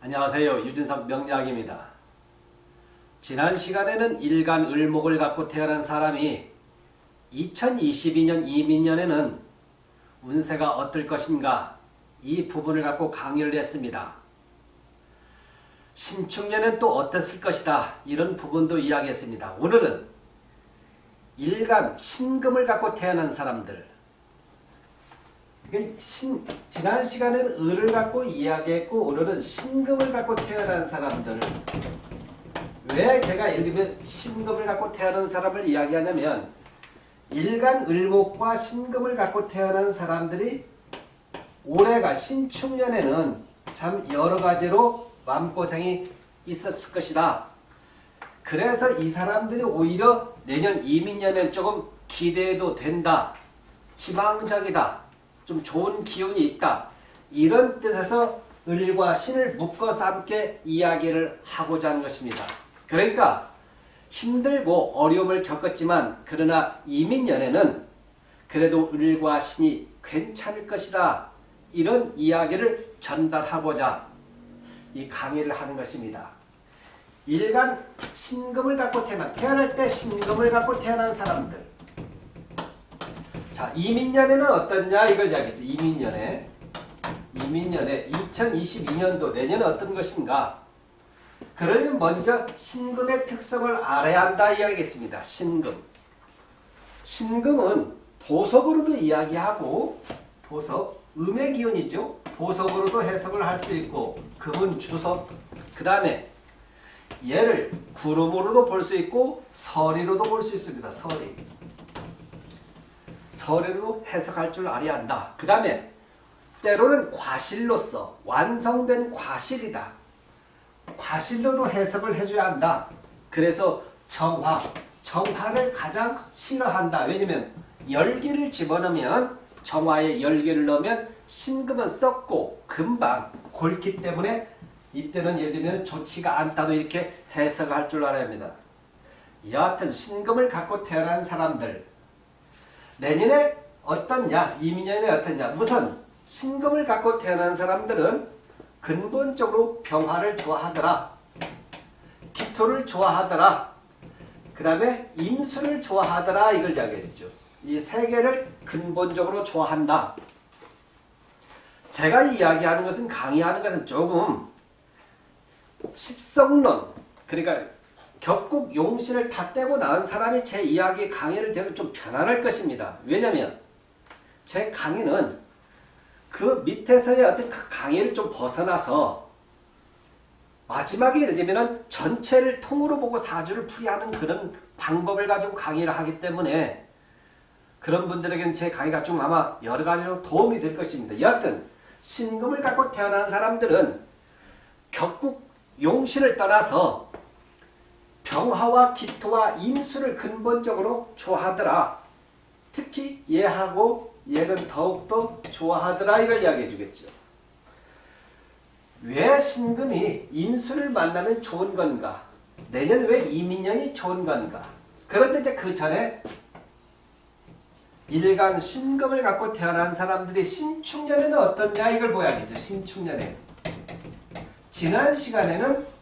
안녕하세요. 유진석 명작입니다. 지난 시간에는 일간 을목을 갖고 태어난 사람이 2022년 이민년에는 운세가 어떨 것인가 이 부분을 갖고 강의를 했습니다. 신축년은 또 어땠을 것이다 이런 부분도 이야기했습니다. 오늘은 일간 신금을 갖고 태어난 사람들 신, 지난 시간에는 을을 갖고 이야기했고 오늘은 신금을 갖고 태어난 사람들 왜 제가 예를 들면 신금을 갖고 태어난 사람을 이야기하냐면 일간 을목과 신금을 갖고 태어난 사람들이 올해가 신축년에는 참 여러 가지로 마음고생이 있었을 것이다. 그래서 이 사람들이 오히려 내년 이민년엔 조금 기대해도 된다. 희망적이다. 좀 좋은 기운이 있다. 이런 뜻에서 을과 신을 묶어서 함께 이야기를 하고자 하는 것입니다. 그러니까 힘들고 어려움을 겪었지만 그러나 이민년에는 그래도 을과 신이 괜찮을 것이다. 이런 이야기를 전달하고자 이 강의를 하는 것입니다. 일간 신금을 갖고 태어난 태어날 때 신금을 갖고 태어난 사람들 자 이민년에는 어떻냐 이걸 이야기했죠. 이민년에 이민년에 2022년도 내년에 어떤 것인가 그러면 먼저 신금의 특성을 알아야 한다 이야기했습니다. 신금 신금은 보석으로도 이야기하고 보석 음의 기운이죠. 보석으로도 해석을 할 수 있고 금은 주석 그 다음에 얘를 구름으로도 볼 수 있고 서리로도 볼 수 있습니다. 서리 서리로 해석할 줄 알아야 한다. 그 다음에 때로는 과실로서 완성된 과실이다. 과실로도 해석을 해줘야 한다. 그래서 정화, 정화를 가장 싫어한다. 왜냐면 열기를 집어넣으면 정화에 열기를 넣으면 신금은 썩고 금방 골기 때문에 이때는 예를 들면 좋지가 않다도 이렇게 해석할 줄 알아야 합니다. 여하튼 신금을 갖고 태어난 사람들 내년에 어떻냐 이민년에 어떻냐 우선 신금을 갖고 태어난 사람들은 근본적으로 병화를 좋아하더라 기토를 좋아하더라 그 다음에 임수를 좋아하더라 이걸 이야기했죠. 이 세 개를 근본적으로 좋아한다. 제가 이야기하는 것은 강의하는 것은 조금 십성론 그러니까 격국 용신을 다 떼고 나온 사람이 제 이야기 강의를 들으면 좀 편안할 것입니다. 왜냐하면 제 강의는 그 밑에서의 어떤 그 강의를 좀 벗어나서 마지막에 들면 전체를 통으로 보고 사주를 풀이하는 그런 방법을 가지고 강의를 하기 때문에 그런 분들에게는 제 강의가 좀 아마 여러 가지로 도움이 될 것입니다. 여하튼 신금을 갖고 태어난 사람들은 격국 용신을 떠나서 병화와 기토와 임수를 근본적으로 좋아하더라. 특히 얘하고 얘는 더욱더 좋아하더라 이걸 이야기해 주겠죠. 왜 신금이 임수를 만나면 좋은 건가? 내년 왜 이민년이 좋은 건가? 그런데 이제 그 전에 일간 신금을 갖고 태어난 사람들이 신축년에는 어떻냐 이걸 보야겠죠. 신축년에. 지난 시간에는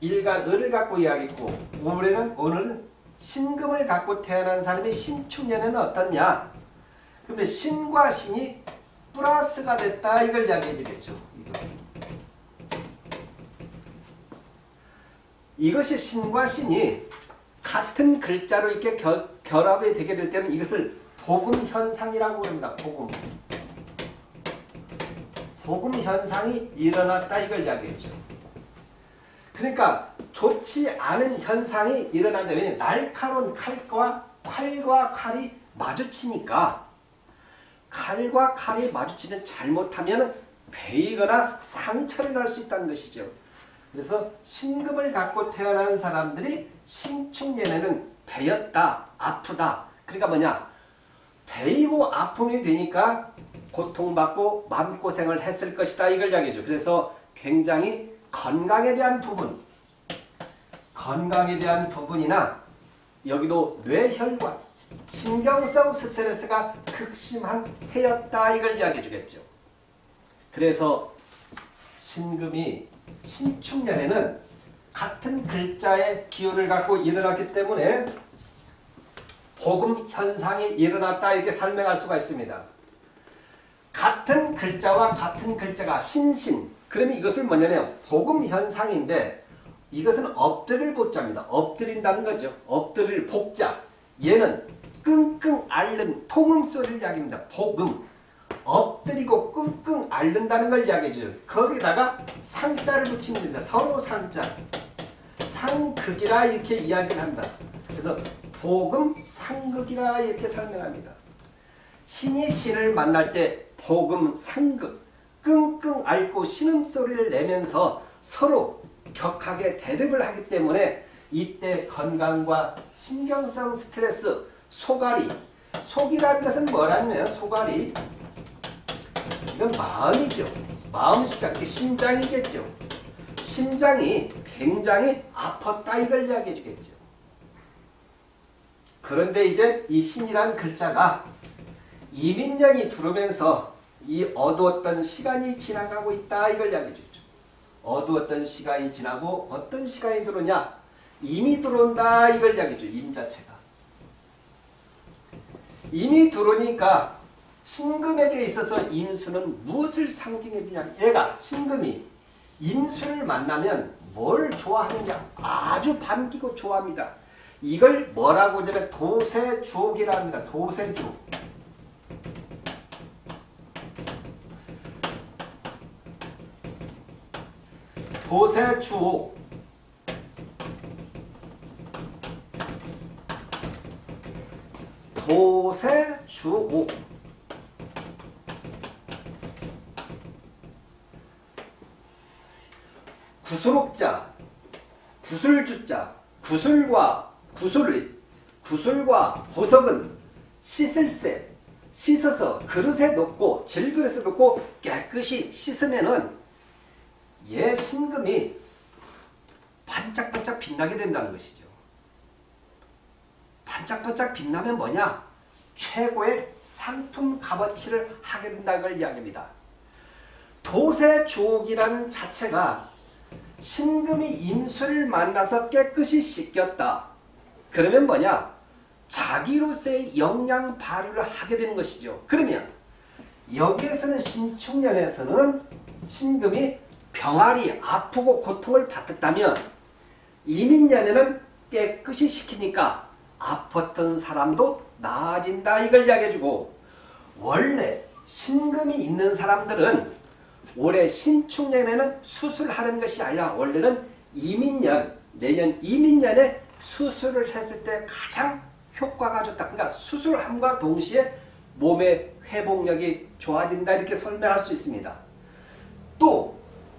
일간 을을 갖고 이야기했고 올해는 오늘은 신금을 갖고 태어난 사람이 신축년에는 어떻냐. 근데 신과 신이 플러스가 됐다 이걸 이야기해 주겠죠. 이것이 신과 신이 같은 글자로 이렇게 결, 결합이 되게 될 때는 이것을 복음 현상이라고 합니다. 복음. 복음 현상이 일어났다 이걸 이야기했죠. 그러니까 좋지 않은 현상이 일어난다. 왜냐 날카로운 칼과 칼과 칼이 마주치니까 칼과 칼이 마주치면 잘못하면 베이거나 상처를 날 수 있다는 것이죠. 그래서 신금을 갖고 태어난 사람들이 신축년에는 베였다, 아프다. 그러니까 뭐냐? 베이고 아픔이 되니까 고통받고 마음고생을 했을 것이다. 이걸 이야기해줘. 그래서 굉장히 건강에 대한 부분, 건강에 대한 부분이나 여기도 뇌혈관, 신경성 스트레스가 극심한 해였다. 이걸 이야기해 주겠죠. 그래서 신금이 신축년에는 같은 글자의 기운을 갖고 일어났기 때문에 복음 현상이 일어났다 이렇게 설명할 수가 있습니다. 같은 글자와 같은 글자가 신신 그러면 이것을 뭐냐면 복음 현상인데 이것은 엎드릴 복자입니다. 엎드린다는 거죠. 엎드릴 복자 얘는 끙끙 앓는 통음 소리를 이야기합니다. 복음 엎드리고 끙끙 앓는다는 걸 이야기해줘요. 거기다가 상자를 붙이는 겁니다. 서로 상자 상극이라 이렇게 이야기를 한다. 그래서 복음 상극이라 이렇게 설명합니다. 신이 신을 만날 때 복음 상극 끙끙 앓고 신음소리를 내면서 서로 격하게 대립을 하기 때문에 이때 건강과 신경성 스트레스, 소갈이 속이라는 것은 뭐라면 소갈이 이건 마음이죠. 마음 시작, 심장이겠죠. 심장이 굉장히 아팠다 이걸 이야기해 주겠죠. 그런데 이제 이 신이란 글자가 이민년이 들어오면서 이 어두웠던 시간이 지나가고 있다 이걸 이야기해 주죠. 어두웠던 시간이 지나고 어떤 시간이 들어오냐 이미 들어온다 이걸 이야기해 줘. 임 자체가. 이미 들어오니까 신금에게 있어서 임수는 무엇을 상징해 주냐 얘가 신금이 임수를 만나면 뭘 좋아하느냐 아주 반기고 좋아합니다. 이걸 뭐라고 하냐면 도세주옥이라 합니다. 도세주옥. 도세주옥. 도세주옥. 구수록자, 구술주자, 구술과 구슬의 구슬과 보석은 씻을새 씻어서 그릇에 넣고 질그릇에 넣고 깨끗이 씻으면은 얘 신금이 반짝반짝 빛나게 된다는 것이죠. 반짝반짝 빛나면 뭐냐? 최고의 상품 값어치를 하게 된다는 걸 이야기합니다. 도세 주옥이라는 자체가 신금이 임수를 만나서 깨끗이 씻겼다. 그러면 뭐냐? 자기로서의 영양 발휘를 하게 되는 것이죠. 그러면 여기에서는 신축년에서는 신금이 병아리 아프고 고통을 받았다면 이민년에는 깨끗이 시키니까 아팠던 사람도 나아진다 이걸 이야기해주고 원래 신금이 있는 사람들은 올해 신축년에는 수술하는 것이 아니라 원래는 이민년 내년 이민년에 수술을 했을 때 가장 효과가 좋다. 그러니까 수술함과 동시에 몸의 회복력이 좋아진다 이렇게 설명할 수 있습니다.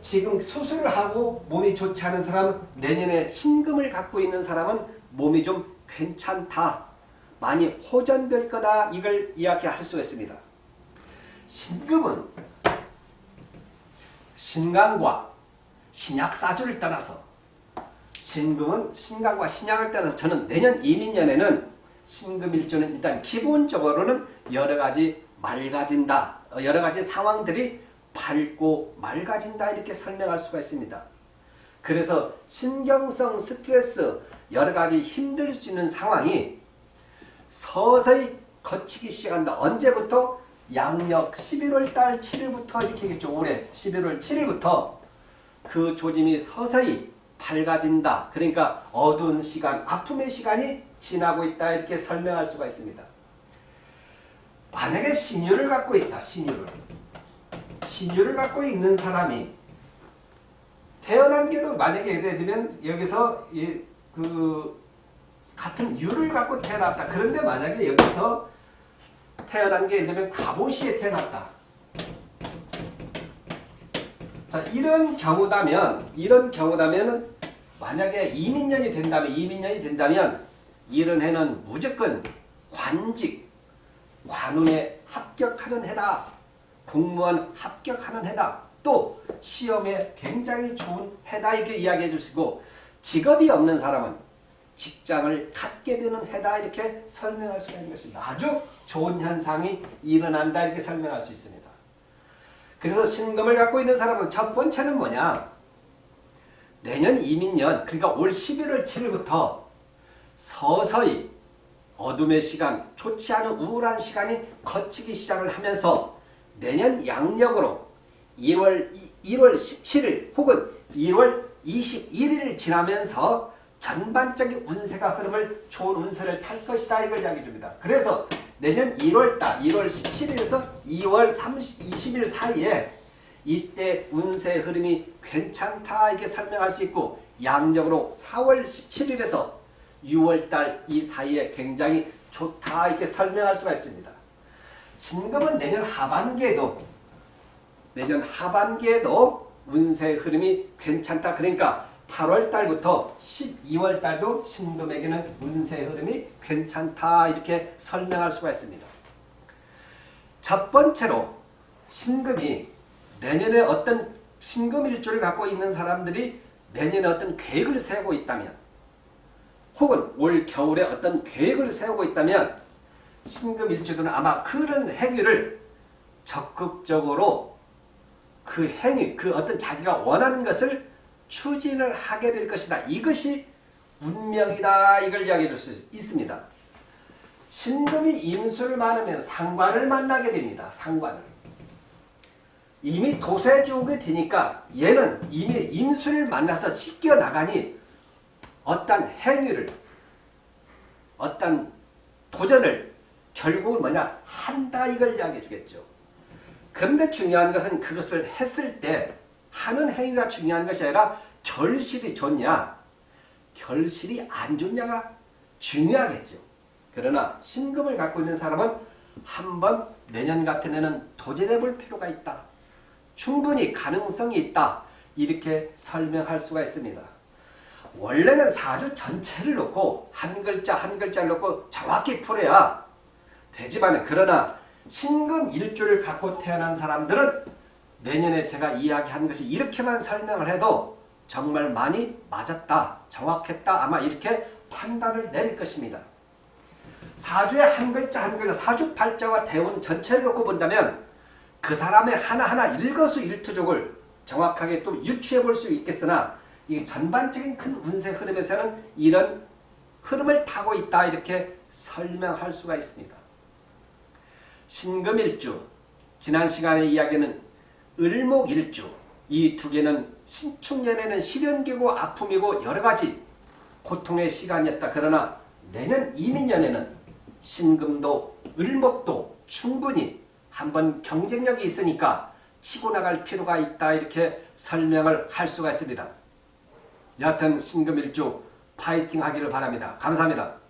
또 지금 수술을 하고 몸이 좋지 않은 사람은 내년에 신금을 갖고 있는 사람은 몸이 좀 괜찮다. 많이 호전될 거다. 이걸 이야기할 수 있습니다. 신금은 신강과 신약 사주를 떠나서 신금은 신강과 신약을 떠나서 저는 내년 이민년에는 신금일조는 일단 기본적으로는 여러 가지 맑아진다. 여러 가지 상황들이 밝고 맑아진다 이렇게 설명할 수가 있습니다. 그래서 신경성 스트레스 여러 가지 힘들 수 있는 상황이 서서히 거치기 시작한다. 언제부터? 양력 11월 달 7일부터 이렇게 겠죠. 올해 11월 7일부터 그 조짐이 서서히 밝아진다. 그러니까 어두운 시간, 아픔의 시간이 지나고 있다. 이렇게 설명할 수가 있습니다. 만약에 신유를 갖고 있다. 신유를. 신유를 갖고 있는 사람이 태어난 게도 만약에 예를 들면 여기서 이, 그 같은 유를 갖고 태어났다. 그런데 만약에 여기서 태어난 게 예를 들면 갑오시에 태어났다. 자 이런 경우다면 이런 경우다면 만약에 이민년이 된다면 이민년이 된다면 이런 해는 무조건 관직 관운에 합격하는 해다. 공무원 합격하는 해다. 또 시험에 굉장히 좋은 해다 이렇게 이야기해 주시고 직업이 없는 사람은 직장을 갖게 되는 해다 이렇게 설명할 수가 있는 것입니다. 아주 좋은 현상이 일어난다 이렇게 설명할 수 있습니다. 그래서 신금을 갖고 있는 사람은 첫 번째는 뭐냐? 내년 이민년 그러니까 올 11월 7일부터 서서히 어둠의 시간, 좋지 않은 우울한 시간이 거치기 시작을 하면서 내년 양력으로 2월, 1월 17일 혹은 2월 21일을 지나면서 전반적인 운세가 흐름을 좋은 운세를 탈 것이다 이걸 이야기해 줍니다. 그래서 내년 1월달 1월 17일에서 2월 30, 20일 사이에 이때 운세 흐름이 괜찮다 이렇게 설명할 수 있고 양력으로 4월 17일에서 6월달 이 사이에 굉장히 좋다 이렇게 설명할 수가 있습니다. 신금은 내년 하반기에도 내년 하반기에도 운세 흐름이 괜찮다. 그러니까 8월 달부터 12월 달도 신금에게는 운세 흐름이 괜찮다. 이렇게 설명할 수가 있습니다. 첫 번째로 신금이 내년에 어떤 신금 일조를 갖고 있는 사람들이 내년에 어떤 계획을 세우고 있다면 혹은 올 겨울에 어떤 계획을 세우고 있다면 신금 일주들은 아마 그런 행위를 적극적으로 그 행위, 그 어떤 자기가 원하는 것을 추진을 하게 될 것이다. 이것이 운명이다. 이걸 이야기해 줄 수 있습니다. 신금이 임수를 많으면 상관을 만나게 됩니다. 상관을. 이미 도세주게 되니까 얘는 이미 임수를 만나서 씻겨 나가니 어떤 행위를 어떤 도전을 결국은 뭐냐 한다 이걸 이야기해 주겠죠. 그런데 중요한 것은 그것을 했을 때 하는 행위가 중요한 것이 아니라 결실이 좋냐 결실이 안 좋냐가 중요하겠죠. 그러나 신금을 갖고 있는 사람은 한번 내년 같은 해는 도전해 볼 필요가 있다. 충분히 가능성이 있다. 이렇게 설명할 수가 있습니다. 원래는 사주 전체를 놓고 한 글자 한 글자를 놓고 정확히 풀어야 되지만 그러나 신금 일주를 갖고 태어난 사람들은 내년에 제가 이야기한 것이 이렇게만 설명을 해도 정말 많이 맞았다, 정확했다 아마 이렇게 판단을 내릴 것입니다. 사주의 한 글자 한 글자 사주팔자와 대운 전체를 놓고 본다면 그 사람의 하나하나 일거수일투족을 정확하게 또 유추해 볼 수 있겠으나 이 전반적인 큰 운세 흐름에서는 이런 흐름을 타고 있다 이렇게 설명할 수가 있습니다. 신금일주 지난 시간에 이야기는 을목일주 이 두 개는 신축년에는 시련기고 아픔이고 여러가지 고통의 시간이었다. 그러나 내년 이민년에는 신금도 을목도 충분히 한번 경쟁력이 있으니까 치고 나갈 필요가 있다 이렇게 설명을 할 수가 있습니다. 여하튼 신금일주 파이팅 하기를 바랍니다. 감사합니다.